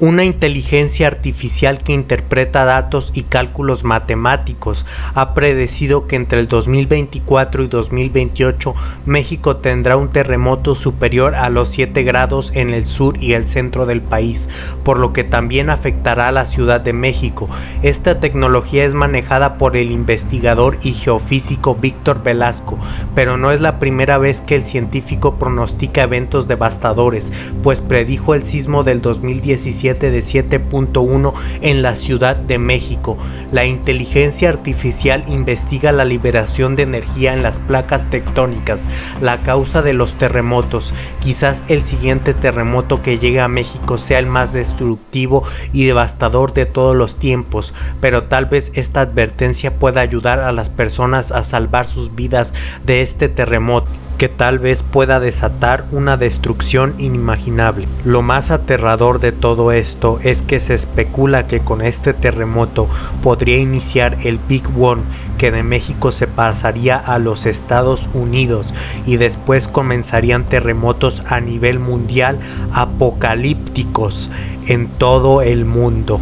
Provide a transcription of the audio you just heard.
Una inteligencia artificial que interpreta datos y cálculos matemáticos ha predecido que entre el 2024 y 2028 México tendrá un terremoto superior a los 7 grados en el sur y el centro del país, por lo que también afectará a la Ciudad de México. Esta tecnología es manejada por el investigador y geofísico Víctor Velasco, pero no es la primera vez que el científico pronostica eventos devastadores, pues predijo el sismo del 2017 de 7.1 en la Ciudad de México. La inteligencia artificial investiga la liberación de energía en las placas tectónicas, la causa de los terremotos. Quizás el siguiente terremoto que llegue a México sea el más destructivo y devastador de todos los tiempos, pero tal vez esta advertencia pueda ayudar a las personas a salvar sus vidas de este terremoto que tal vez pueda desatar una destrucción inimaginable. Lo más aterrador de todo esto es que se especula que con este terremoto podría iniciar el Big One que de México se pasaría a los Estados Unidos y después comenzarían terremotos a nivel mundial apocalípticos en todo el mundo.